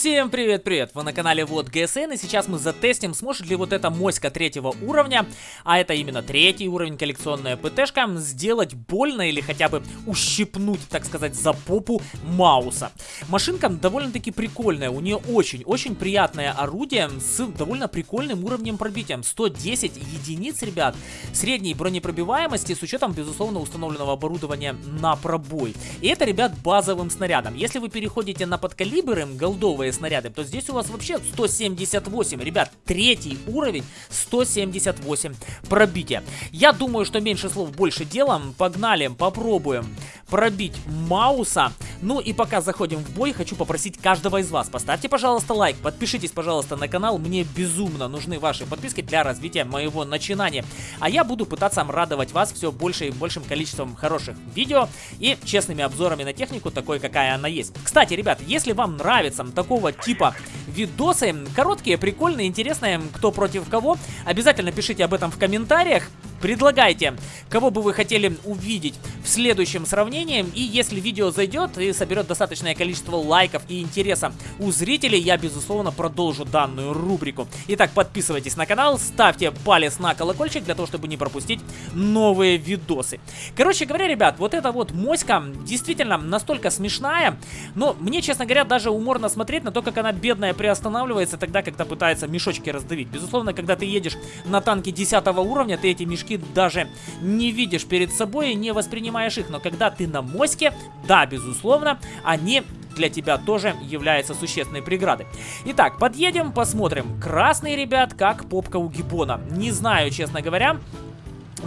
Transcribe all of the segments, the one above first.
Всем привет-привет! Вы на канале Вот ГСН и сейчас мы затестим, сможет ли вот эта моська третьего уровня, а это именно третий уровень коллекционная ПТшка, сделать больно или хотя бы ущипнуть, так сказать, за попу Мауса. Машинка довольно-таки прикольная, у нее очень-очень приятное орудие с довольно прикольным уровнем пробития. 110 единиц, ребят, средней бронепробиваемости с учетом, безусловно, установленного оборудования на пробой. И это, ребят, базовым снарядом. Если вы переходите на подкалибры, голдовые снаряды, то здесь у вас вообще 178. Ребят, третий уровень 178 пробития. Я думаю, что меньше слов, больше дела. Погнали, попробуем пробить Мауса. Ну и пока заходим в бой, хочу попросить каждого из вас. Поставьте, пожалуйста, лайк, подпишитесь, пожалуйста, на канал. Мне безумно нужны ваши подписки для развития моего начинания. А я буду пытаться радовать вас все больше и большим количеством хороших видео и честными обзорами на технику, такой, какая она есть. Кстати, ребят, если вам нравится такого типа видосы, короткие, прикольные, интересные, кто против кого, обязательно пишите об этом в комментариях. Предлагайте, кого бы вы хотели увидеть в следующем сравнении. И если видео зайдет и соберет достаточное количество лайков и интереса у зрителей, я, безусловно, продолжу данную рубрику. Итак, подписывайтесь на канал, ставьте палец на колокольчик для того, чтобы не пропустить новые видосы. Короче говоря, ребят, вот эта вот моська действительно настолько смешная, но мне, честно говоря, даже уморно смотреть на то, как она бедная приостанавливается тогда, когда пытается мешочки раздавить. Безусловно, когда ты едешь на танке 10 уровня, ты эти мешки даже не видишь перед собой и не воспринимаешь их. Но когда ты на моське, да, безусловно, они для тебя тоже являются существенной преградой. Итак, подъедем, посмотрим. Красный, ребят, как попка у гибона. Не знаю, честно говоря,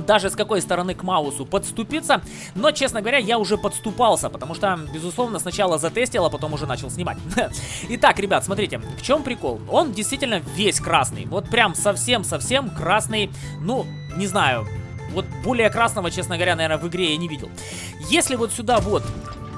даже с какой стороны к Маусу подступиться. Но, честно говоря, я уже подступался, потому что, безусловно, сначала затестил, а потом уже начал снимать. Итак, ребят, смотрите, в чем прикол? Он действительно весь красный. Вот прям совсем-совсем красный, ну, не знаю, вот более красного, честно говоря, наверное, в игре я не видел. Если вот сюда вот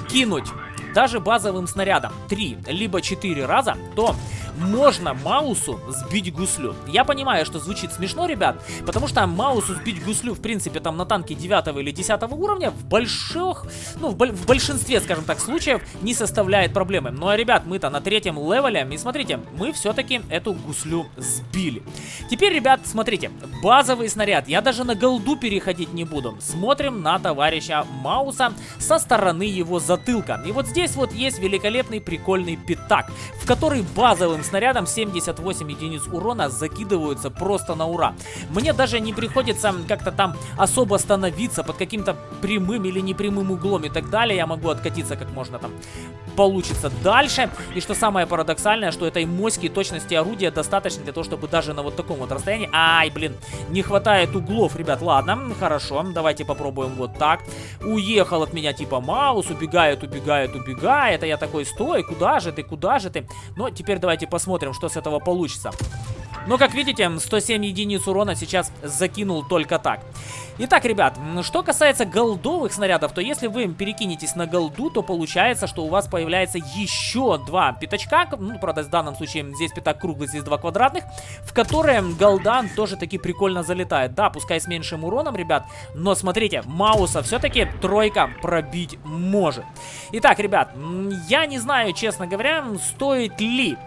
кинуть даже базовым снарядом 3 либо 4 раза, то можно Маусу сбить гуслю. Я понимаю, что звучит смешно, ребят, потому что Маусу сбить гуслю, в принципе, там на танке 9 или 10 уровня в больших, ну, в, в большинстве, скажем так, случаев не составляет проблемы. Ну, а, ребят, мы-то на третьем левеле, и смотрите, мы все-таки эту гуслю сбили. Теперь, ребят, смотрите, базовый снаряд, я даже на голду переходить не буду. Смотрим на товарища Мауса со стороны его затылка. И вот здесь вот есть великолепный прикольный пятак, в который базовым снарядом 78 единиц урона закидываются просто на ура. Мне даже не приходится как-то там особо становиться под каким-то прямым или непрямым углом и так далее. Я могу откатиться как можно там получится дальше. И что самое парадоксальное, что этой моськи точности орудия достаточно для того, чтобы даже на вот таком вот расстоянии... Ай, блин, не хватает углов, ребят. Ладно, хорошо, давайте попробуем вот так. Уехал от меня типа Маус, убегает, убегает, убегает. А я такой, стой, куда же ты, куда же ты? Но теперь давайте посмотрим, что с этого получится. Но, как видите, 107 единиц урона сейчас закинул только так. Итак, ребят, что касается голдовых снарядов, то если вы перекинетесь на голду, то получается, что у вас появляется еще два пятачка. Ну, правда, в данном случае здесь пятак круглый, здесь два квадратных, в которые голдан тоже таки прикольно залетает. Да, пускай с меньшим уроном, ребят, но смотрите, Мауса все-таки тройка пробить может. Итак, ребят, я не знаю, честно говоря, стоит ли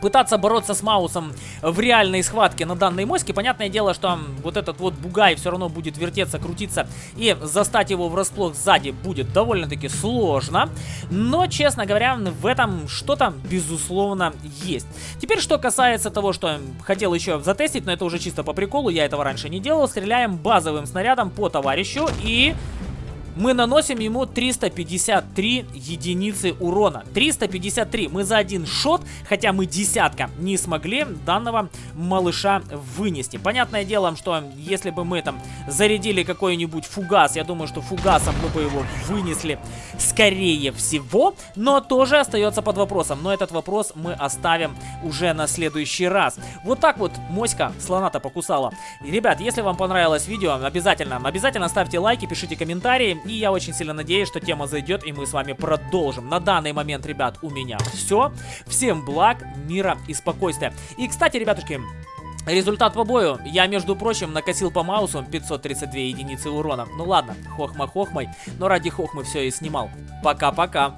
пытаться бороться с Маусом в реальной схватке на данной моське. Понятное дело, что вот этот вот бугай все равно будет вертеться, крутиться и застать его врасплох сзади будет довольно-таки сложно. Но, честно говоря, в этом что-то, безусловно, есть. Теперь, что касается того, что хотел еще затестить, но это уже чисто по приколу, я этого раньше не делал, стреляем базовым снарядом по товарищу и мы наносим ему 353 единицы урона. 353. Мы за один шот, хотя мы десятка, не смогли данного малыша вынести. Понятное дело, что если бы мы там зарядили какой-нибудь фугас, я думаю, что фугасом мы бы его вынесли скорее всего, но тоже остается под вопросом. Но этот вопрос мы оставим уже на следующий раз. Вот так вот моська слона-то покусала. Ребят, если вам понравилось видео, обязательно, обязательно ставьте лайки, пишите комментарии. И я очень сильно надеюсь, что тема зайдет, и мы с вами продолжим. На данный момент, ребят, у меня все. Всем благ, мира и спокойствия. И, кстати, ребятушки, Результат по бою. Я, между прочим, накосил по маусу 532 единицы урона. Ну ладно, хохма хохмой, но ради хохмы все и снимал. Пока-пока.